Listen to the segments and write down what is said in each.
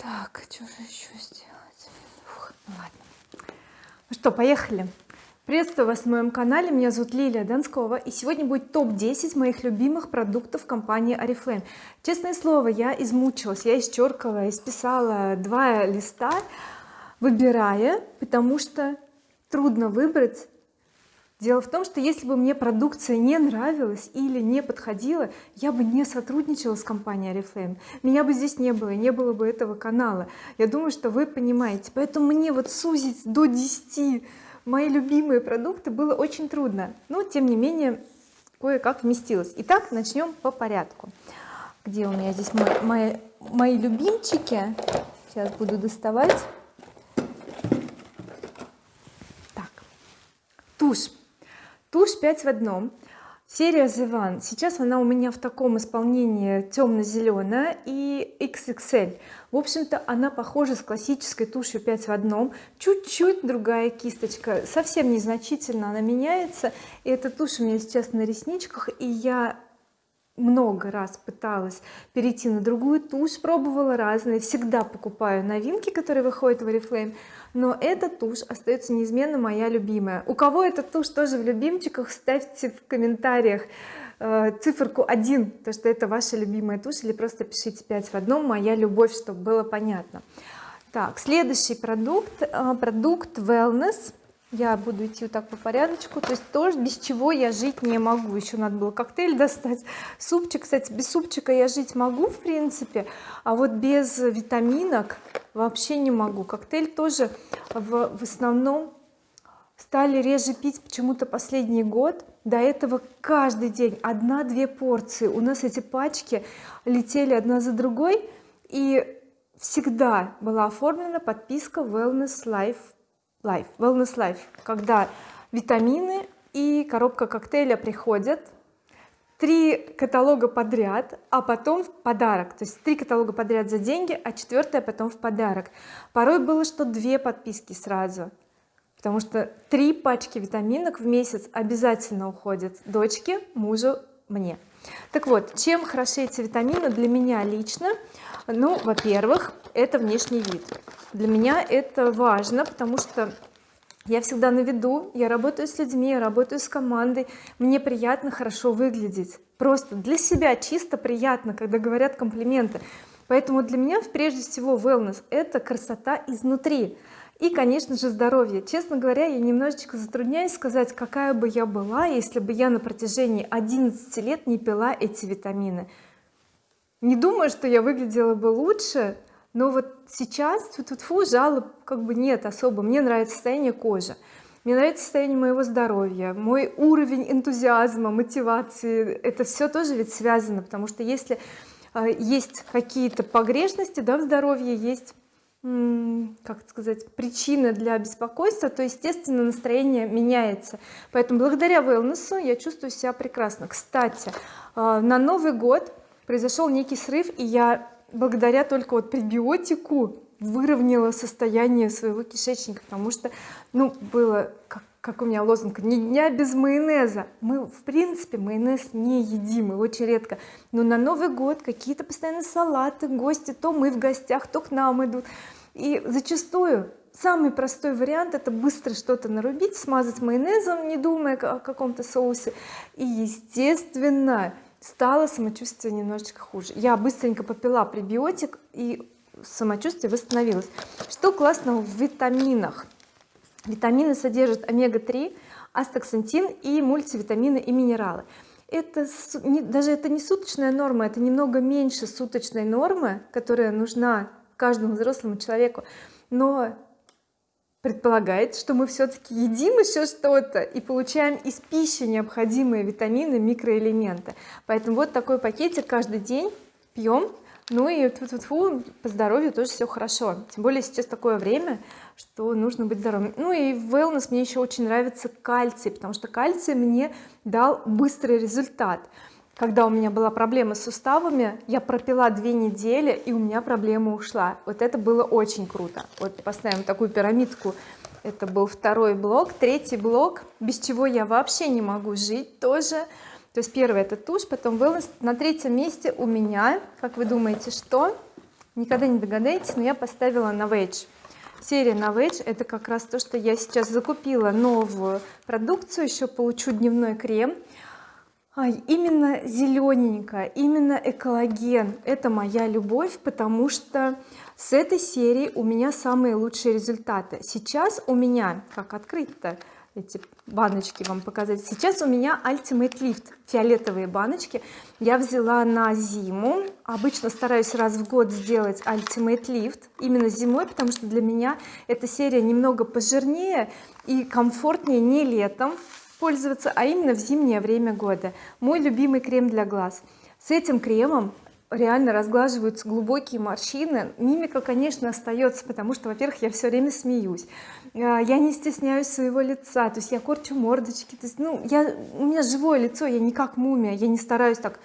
Так, что же еще сделать? Фух, ну ладно. Ну что, поехали. Приветствую вас на моем канале, меня зовут Лилия Донскова и сегодня будет топ-10 моих любимых продуктов компании Oriflame. Честное слово, я измучилась, я исчеркала, исписала два листа, выбирая, потому что трудно выбрать дело в том что если бы мне продукция не нравилась или не подходила я бы не сотрудничала с компанией oriflame меня бы здесь не было не было бы этого канала. Я думаю что вы понимаете. Поэтому мне вот сузить до 10 мои любимые продукты было очень трудно. Но тем не менее кое-как вместилось. Итак начнем по порядку. Где у меня здесь мои, мои, мои любимчики? Сейчас буду доставать. Так. Тушь тушь 5 в одном серия The One сейчас она у меня в таком исполнении темно-зеленая и XXL в общем-то она похожа с классической тушью 5 в одном чуть-чуть другая кисточка совсем незначительно она меняется. И эта тушь у меня сейчас на ресничках и я много раз пыталась перейти на другую тушь пробовала разные всегда покупаю новинки которые выходят в oriflame но эта тушь остается неизменно моя любимая. У кого эта тушь тоже в любимчиках ставьте в комментариях э, циферку 1 то что это ваша любимая тушь или просто пишите 5 в одном моя любовь чтобы было понятно. Так следующий продукт э, продукт wellness я буду идти вот так по порядочку. То есть тоже без чего я жить не могу. Еще надо было коктейль достать. Супчик кстати без супчика я жить могу в принципе а вот без витаминок вообще не могу. Коктейль тоже в, в основном стали реже пить почему-то последний год. До этого каждый день одна-две порции. У нас эти пачки летели одна за другой. И всегда была оформлена подписка wellness life life wellness life когда витамины и коробка коктейля приходят. Три каталога подряд а потом в подарок. То есть три каталога подряд за деньги а четвертое потом в подарок. Порой было что две подписки сразу потому что три пачки витаминок в месяц обязательно уходят дочке мужу мне. Так вот чем хороши эти витамины для меня лично? Ну во-первых это внешний вид для меня это важно потому что я всегда на виду я работаю с людьми я работаю с командой. Мне приятно хорошо выглядеть. Просто для себя чисто приятно когда говорят комплименты. Поэтому для меня прежде всего wellness это красота изнутри. И конечно же здоровье. Честно говоря я немножечко затрудняюсь сказать какая бы я была если бы я на протяжении 11 лет не пила эти витамины. Не думаю что я выглядела бы лучше но вот сейчас тут -тьфу, жалоб как бы нет особо. Мне нравится состояние кожи. Мне нравится состояние моего здоровья мой уровень энтузиазма мотивации. Это все тоже ведь связано потому что если э, есть какие-то погрешности да в здоровье есть как сказать причины для беспокойства то естественно настроение меняется. Поэтому благодаря wellness я чувствую себя прекрасно. Кстати э, на Новый год произошел некий срыв и я благодаря только вот пребиотику выровняла состояние своего кишечника потому что ну было как, как у меня лозунг ни дня без майонеза мы в принципе майонез не едим и очень редко. Но на Новый год какие-то постоянно салаты гости то мы в гостях то к нам идут. И зачастую самый простой вариант это быстро что-то нарубить смазать майонезом не думая о каком-то соусе. И естественно стало самочувствие немножечко хуже. Я быстренько попила пребиотик и самочувствие восстановилось. Что классного в витаминах? Витамины содержат омега-3 астаксантин и мультивитамины и минералы. Это даже это не суточная норма это немного меньше суточной нормы которая нужна каждому взрослому человеку. Но предполагает что мы все-таки едим еще что-то и получаем из пищи необходимые витамины микроэлементы. Поэтому вот такой пакетик каждый день пьем ну и тьфу -тьфу -тьфу, по здоровью тоже все хорошо. Тем более сейчас такое время что нужно быть здоровым. Ну и в wellness мне еще очень нравится кальций потому что кальций мне дал быстрый результат когда у меня была проблема с суставами я пропила две недели и у меня проблема ушла. Вот это было очень круто. Вот поставим такую пирамидку. Это был второй блок третий блок. Без чего я вообще не могу жить тоже. То есть первый это тушь потом wellness. На третьем месте у меня как вы думаете что? Никогда не догадаетесь но я поставила на серия Novage это как раз то что я сейчас закупила новую продукцию еще получу дневной крем а, именно зелененькая именно экологен. Это моя любовь потому что с этой серии у меня самые лучшие результаты. Сейчас у меня как открыть-то эти баночки вам показать? Сейчас у меня Ultimate Lift фиолетовые баночки. Я взяла на зиму. Обычно стараюсь раз в год сделать Ultimate Lift именно зимой потому что для меня эта серия немного пожирнее и комфортнее не летом пользоваться а именно в зимнее время года. Мой любимый крем для глаз. С этим кремом реально разглаживаются глубокие морщины. Мимика конечно остается потому что во-первых я все время смеюсь. А, я не стесняюсь своего лица то есть я корчу мордочки то есть ну я у меня живое лицо я не как мумия я не стараюсь так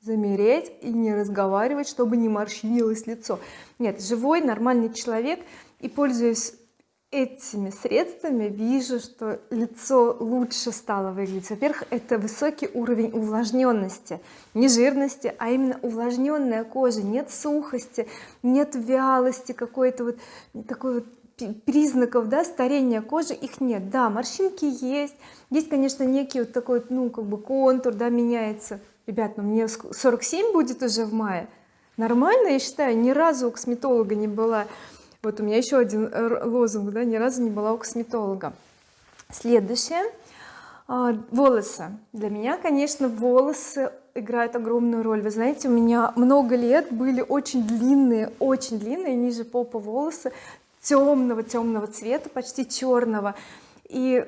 замереть и не разговаривать чтобы не морщинилось лицо. Нет живой нормальный человек и пользуясь этими средствами вижу что лицо лучше стало выглядеть. Во-первых это высокий уровень увлажненности. Не жирности а именно увлажненная кожа. Нет сухости нет вялости какой-то вот такой вот признаков да старения кожи их нет. Да морщинки есть. Есть конечно некий вот такой ну как бы контур да меняется. Ребят ну мне 47 будет уже в мае. Нормально я считаю ни разу у косметолога не была вот у меня еще один э, лозунг да ни разу не была у косметолога следующее. А, волосы. Для меня конечно волосы играют огромную роль. Вы знаете у меня много лет были очень длинные очень длинные ниже попа волосы темного темного цвета почти черного и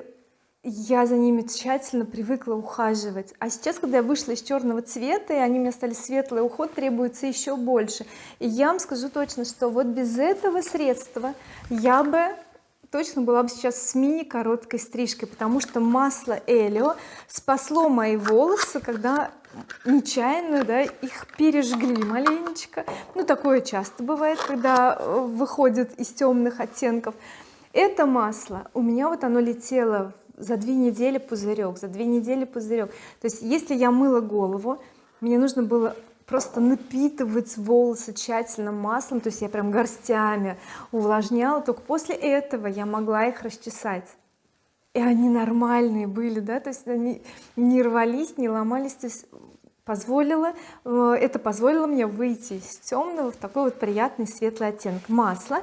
я за ними тщательно привыкла ухаживать. А сейчас когда я вышла из черного цвета и они у меня стали светлые уход требуется еще больше. И я вам скажу точно что вот без этого средства я бы точно была бы сейчас с мини короткой стрижкой потому что масло Элио спасло мои волосы когда нечаянно да, их пережгли маленечко. Ну такое часто бывает когда э, выходит из темных оттенков. Это масло у меня вот оно летело за две недели пузырек за две недели пузырек. То есть если я мыла голову мне нужно было просто напитывать волосы тщательным маслом то есть я прям горстями увлажняла. Только после этого я могла их расчесать. И они нормальные были да? То есть они не рвались не ломались. То есть позволило э, это позволило мне выйти из темного в такой вот приятный светлый оттенок. Масла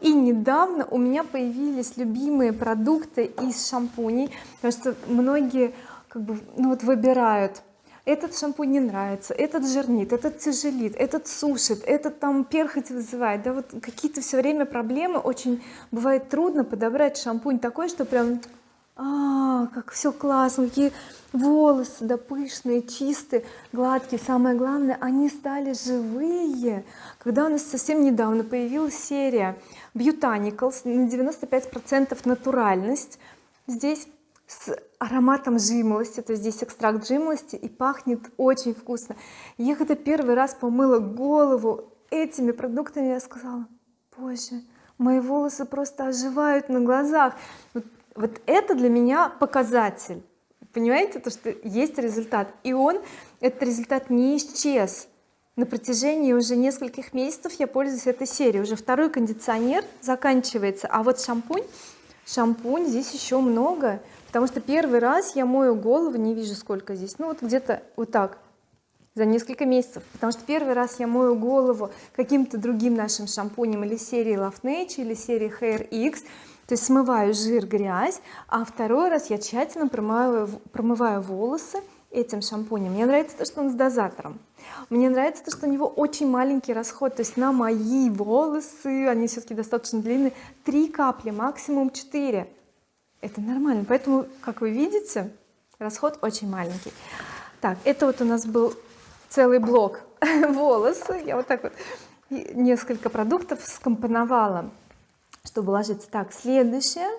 и недавно у меня появились любимые продукты из шампуней потому что многие как бы ну вот выбирают этот шампунь не нравится этот жирнит этот тяжелит этот сушит этот там перхоть вызывает да вот какие-то все время проблемы очень бывает трудно подобрать шампунь такой что прям а как все классно какие волосы да пышные чистые гладкие. Самое главное они стали живые. Когда у нас совсем недавно появилась серия Botanicals на 95 процентов натуральность здесь с ароматом жимолости то есть здесь экстракт жимолости и пахнет очень вкусно. Я когда первый раз помыла голову этими продуктами я сказала боже мои волосы просто оживают на глазах вот, вот это для меня показатель. Понимаете то что есть результат. И он этот результат не исчез. На протяжении уже нескольких месяцев я пользуюсь этой серией. Уже второй кондиционер заканчивается. А вот шампунь шампунь здесь еще много. Потому что первый раз я мою голову не вижу сколько здесь. Ну вот где-то вот так за несколько месяцев. Потому что первый раз я мою голову каким-то другим нашим шампунем или серии Love Nature или серии Hair X то есть смываю жир грязь а второй раз я тщательно промываю промываю волосы этим шампунем. Мне нравится то что он с дозатором. Мне нравится то что у него очень маленький расход. То есть на мои волосы они все-таки достаточно длинные три капли максимум 4 это нормально. Поэтому как вы видите расход очень маленький. Так это вот у нас был целый блок волосы. Я вот так вот несколько продуктов скомпоновала чтобы ложиться так следующее.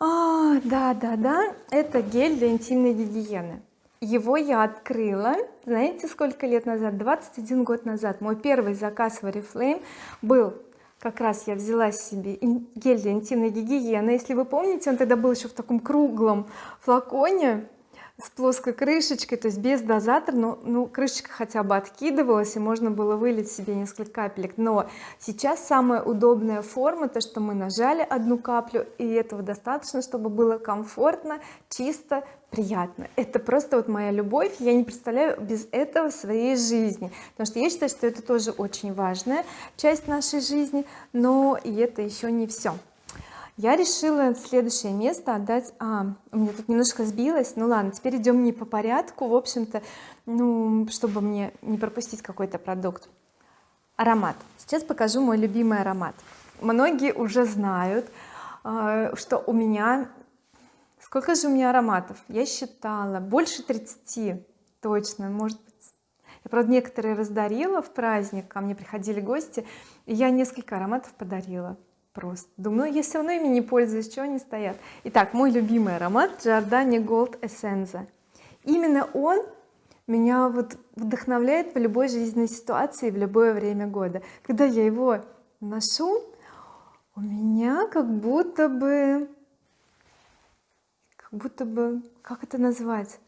А, да да да. Это гель для интимной гигиены. Его я открыла знаете сколько лет назад? 21 год назад. Мой первый заказ в oriflame был как раз я взяла себе гель для интимной гигиены. Если вы помните он тогда был еще в таком круглом флаконе с плоской крышечкой то есть без дозатора но ну крышечка хотя бы откидывалась и можно было вылить себе несколько капелек. Но сейчас самая удобная форма то что мы нажали одну каплю и этого достаточно чтобы было комфортно чисто приятно. Это просто вот моя любовь я не представляю без этого своей жизни. Потому что я считаю что это тоже очень важная часть нашей жизни но и это еще не все я решила следующее место отдать а у меня тут немножко сбилось. Ну ладно теперь идем не по порядку. В общем-то ну чтобы мне не пропустить какой-то продукт. Аромат. Сейчас покажу мой любимый аромат. Многие уже знают а, что у меня сколько же у меня ароматов? Я считала больше 30 точно может быть. Я правда некоторые раздарила в праздник ко мне приходили гости и я несколько ароматов подарила просто. Думаю ну, я все равно ими не пользуюсь что они стоят? Итак мой любимый аромат Giordani Gold Essenza. Именно он меня вот вдохновляет в любой жизненной ситуации в любое время года. Когда я его ношу у меня как будто бы как будто бы как это назвать?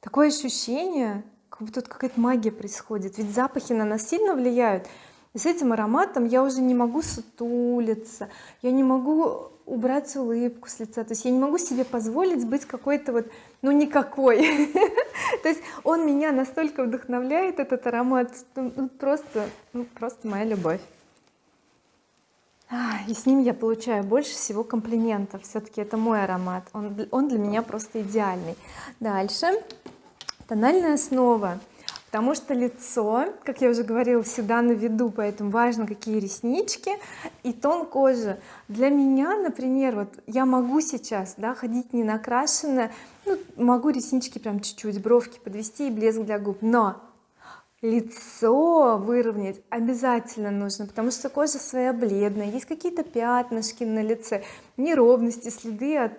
Такое ощущение как будто тут какая-то магия происходит. Ведь запахи на нас сильно влияют с этим ароматом я уже не могу сутулиться я не могу убрать улыбку с лица то есть я не могу себе позволить быть какой-то вот ну никакой. То есть он меня настолько вдохновляет этот аромат ну, просто ну, просто моя любовь. И с ним я получаю больше всего комплиментов. Все-таки это мой аромат он, он для меня просто идеальный. Дальше. Тональная основа потому что лицо как я уже говорила всегда на виду поэтому важно какие реснички и тон кожи. Для меня например вот я могу сейчас да ходить не накрашенная ну, могу реснички прям чуть-чуть бровки подвести и блеск для губ но лицо выровнять обязательно нужно потому что кожа своя бледная есть какие-то пятнышки на лице неровности следы от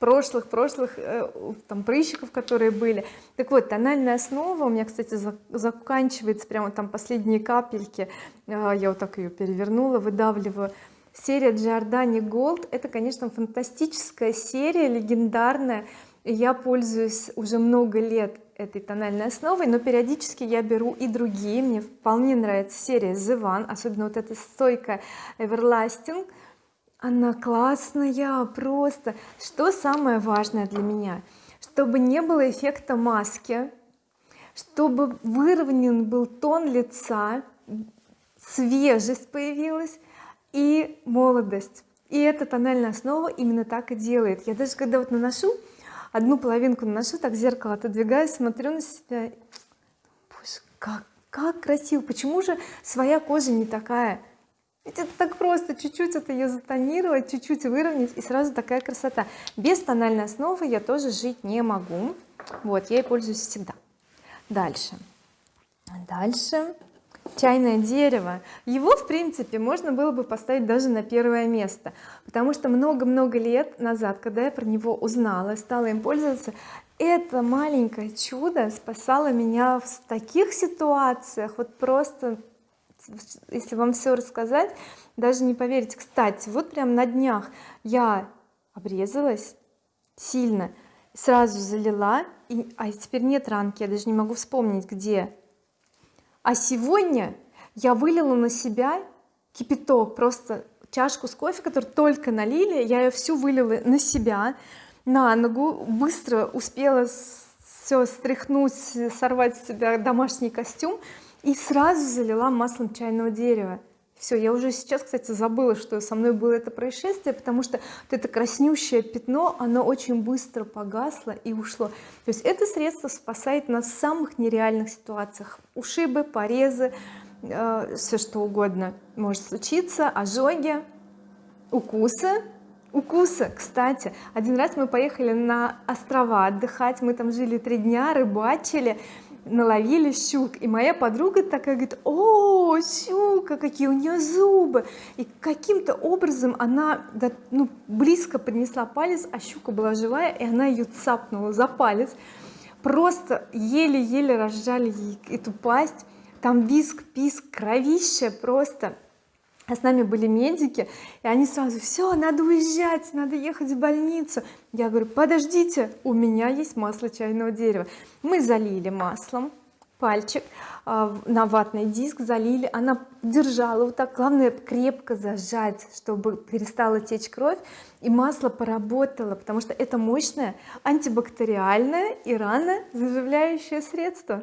прошлых прошлых э, там прыщиков которые были. Так вот тональная основа у меня кстати заканчивается прямо там последние капельки. Э, я вот так ее перевернула выдавливаю. Серия Giordani Gold это конечно фантастическая серия легендарная. Я пользуюсь уже много лет этой тональной основой но периодически я беру и другие. Мне вполне нравится серия The One особенно вот эта стойка Everlasting она классная просто. Что самое важное для меня? Чтобы не было эффекта маски чтобы выровнен был тон лица свежесть появилась и молодость. И эта тональная основа именно так и делает. Я даже когда вот наношу одну половинку наношу так зеркало отодвигаю смотрю на себя боже как как красиво! Почему же своя кожа не такая ведь это так просто чуть-чуть это ее затонировать чуть-чуть выровнять и сразу такая красота. Без тональной основы я тоже жить не могу. Вот я ей пользуюсь всегда. Дальше. Дальше. Чайное дерево. Его в принципе можно было бы поставить даже на первое место потому что много-много лет назад когда я про него узнала стала им пользоваться это маленькое чудо спасало меня в таких ситуациях. Вот просто если вам все рассказать даже не поверите. Кстати вот прям на днях я обрезалась сильно сразу залила и, а теперь нет ранки я даже не могу вспомнить где. А сегодня я вылила на себя кипяток просто чашку с кофе которую только налили я ее всю вылила на себя на ногу быстро успела все стряхнуть сорвать с себя домашний костюм и сразу залила маслом чайного дерева. Все я уже сейчас кстати забыла что со мной было это происшествие потому что вот это краснющее пятно оно очень быстро погасло и ушло. То есть это средство спасает нас в самых нереальных ситуациях. Ушибы порезы э, все что угодно может случиться ожоги укусы. Укусы кстати. Один раз мы поехали на острова отдыхать мы там жили три дня рыбачили наловили щук. И моя подруга такая говорит о щука какие у нее зубы! И каким-то образом она ну, близко поднесла палец а щука была живая и она ее цапнула за палец. Просто еле-еле разжали ей эту пасть. Там виск писк кровище просто а с нами были медики и они сразу все надо уезжать надо ехать в больницу я говорю подождите у меня есть масло чайного дерева мы залили маслом пальчик а, на ватный диск залили. Она держала вот так главное крепко зажать чтобы перестала течь кровь и масло поработало потому что это мощное антибактериальное и рано заживляющее средство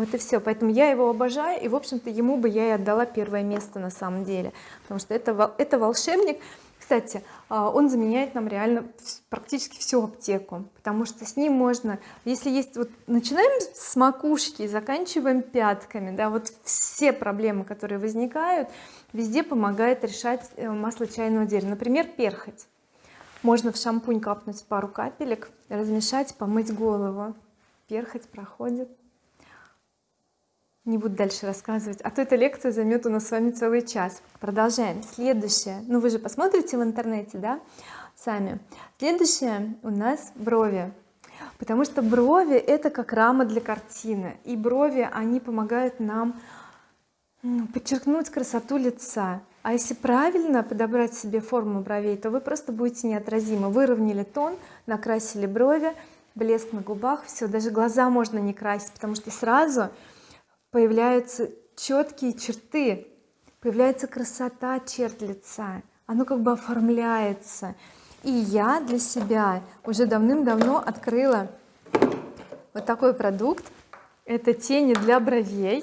вот и все поэтому я его обожаю и в общем-то ему бы я и отдала первое место на самом деле потому что это это волшебник. Кстати а, он заменяет нам реально практически всю аптеку потому что с ним можно если есть вот начинаем с макушки и заканчиваем пятками да вот все проблемы которые возникают везде помогает решать э, масло чайного дерева. Например перхоть. Можно в шампунь капнуть пару капелек размешать помыть голову. Перхоть проходит не буду дальше рассказывать а то эта лекция займет у нас с вами целый час. Продолжаем. Следующее. Ну вы же посмотрите в интернете да сами. Следующее у нас брови. Потому что брови это как рама для картины. И брови они помогают нам ну, подчеркнуть красоту лица. А если правильно подобрать себе форму бровей то вы просто будете неотразимы. Выровняли тон накрасили брови блеск на губах все даже глаза можно не красить потому что сразу появляются четкие черты появляется красота черт лица оно как бы оформляется. И я для себя уже давным-давно открыла вот такой продукт. Это тени для бровей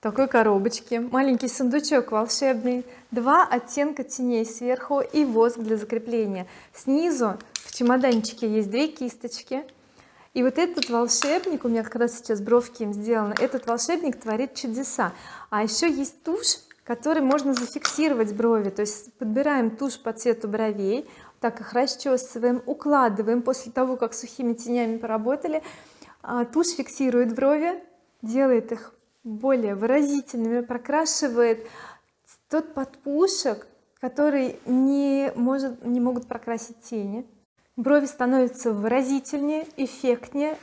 такой коробочки маленький сундучок волшебный два оттенка теней сверху и воск для закрепления. Снизу в чемоданчике есть две кисточки и вот этот волшебник у меня как раз сейчас бровки им сделаны этот волшебник творит чудеса. А еще есть тушь который можно зафиксировать брови. То есть подбираем тушь по цвету бровей так их расчесываем укладываем. После того как сухими тенями поработали а, тушь фиксирует брови делает их более выразительными прокрашивает тот подпушек который не может не могут прокрасить тени брови становятся выразительнее эффектнее.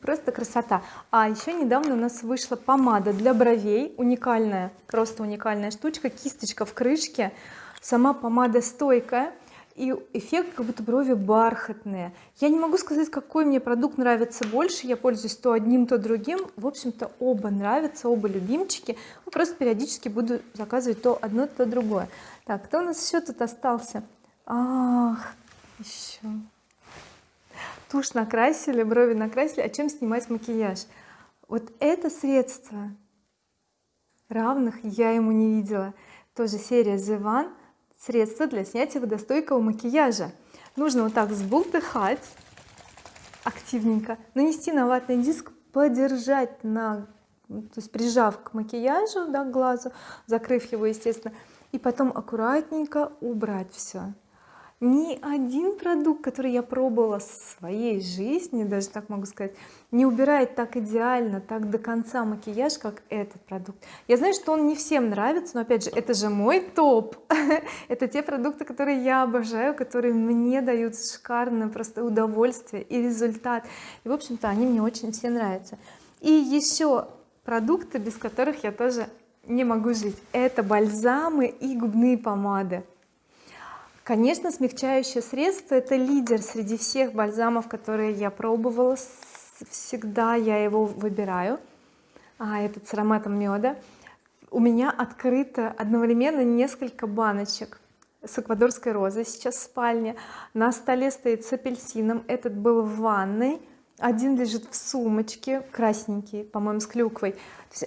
Просто красота. А еще недавно у нас вышла помада для бровей. Уникальная просто уникальная штучка кисточка в крышке. Сама помада стойкая. И эффект как будто брови бархатные. Я не могу сказать какой мне продукт нравится больше. Я пользуюсь то одним то другим. В общем-то оба нравятся оба любимчики. Ну, просто периодически буду заказывать то одно то другое. Так кто у нас еще тут остался? Ах еще тушь накрасили брови накрасили. А чем снимать макияж? Вот это средство равных я ему не видела. Тоже серия The One. Средство для снятия водостойкого макияжа. Нужно вот так сбултыхать активненько нанести на ватный диск подержать на то есть прижав к макияжу да, к глазу закрыв его естественно и потом аккуратненько убрать все ни один продукт который я пробовала в своей жизни даже так могу сказать не убирает так идеально так до конца макияж как этот продукт. Я знаю что он не всем нравится но опять же это же мой топ. Это те продукты которые я обожаю которые мне дают шикарное просто удовольствие и результат. И в общем-то они мне очень все нравятся. И еще продукты без которых я тоже не могу жить. Это бальзамы и губные помады конечно смягчающее средство это лидер среди всех бальзамов которые я пробовала. Всегда я его выбираю. А этот с ароматом меда. У меня открыто одновременно несколько баночек с эквадорской розой сейчас в спальне. На столе стоит с апельсином. Этот был в ванной. Один лежит в сумочке красненький по-моему с клюквой.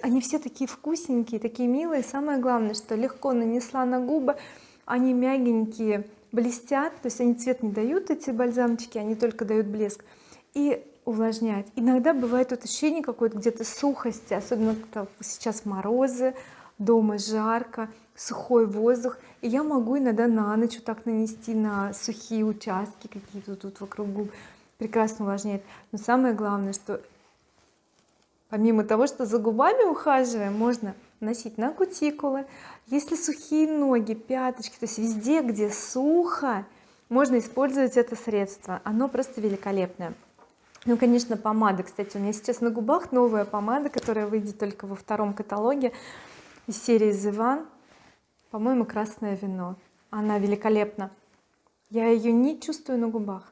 Они все такие вкусненькие такие милые. Самое главное что легко нанесла на губы они мягенькие блестят то есть они цвет не дают эти бальзамчики они только дают блеск и увлажняют. Иногда бывает вот ощущение какое-то где-то сухости особенно сейчас морозы дома жарко сухой воздух. И я могу иногда на ночь вот так нанести на сухие участки какие-то тут вокруг губ. Прекрасно увлажняет. Но самое главное что помимо того что за губами ухаживаем можно носить на кутикулы. Если сухие ноги пяточки то есть везде где сухо можно использовать это средство. Оно просто великолепное. Ну конечно помада кстати у меня сейчас на губах новая помада которая выйдет только во втором каталоге из серии One по-моему красное вино она великолепна. Я ее не чувствую на губах.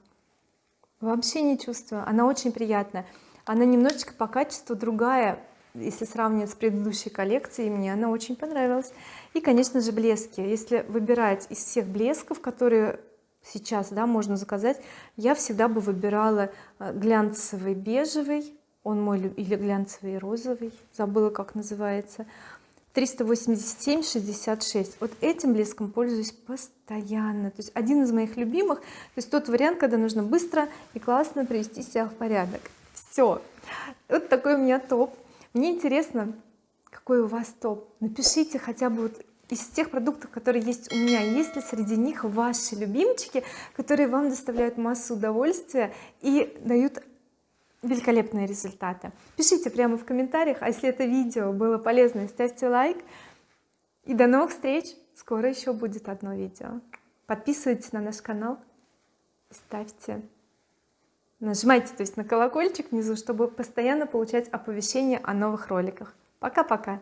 Вообще не чувствую. Она очень приятная. Она немножечко по качеству другая если сравнивать с предыдущей коллекцией мне она очень понравилась. И конечно же блески. Если выбирать из всех блесков которые сейчас да можно заказать я всегда бы выбирала э, глянцевый бежевый он мой или глянцевый розовый забыла как называется 387 66 вот этим блеском пользуюсь постоянно. То есть один из моих любимых то есть тот вариант когда нужно быстро и классно привести себя в порядок. Все вот такой у меня топ мне интересно какой у вас топ? Напишите хотя бы вот из тех продуктов которые есть у меня. Есть ли среди них ваши любимчики которые вам доставляют массу удовольствия и дают великолепные результаты? Пишите прямо в комментариях а если это видео было полезно ставьте лайк. И до новых встреч! Скоро еще будет одно видео. Подписывайтесь на наш канал ставьте нажимайте то есть на колокольчик внизу чтобы постоянно получать оповещения о новых роликах. Пока-пока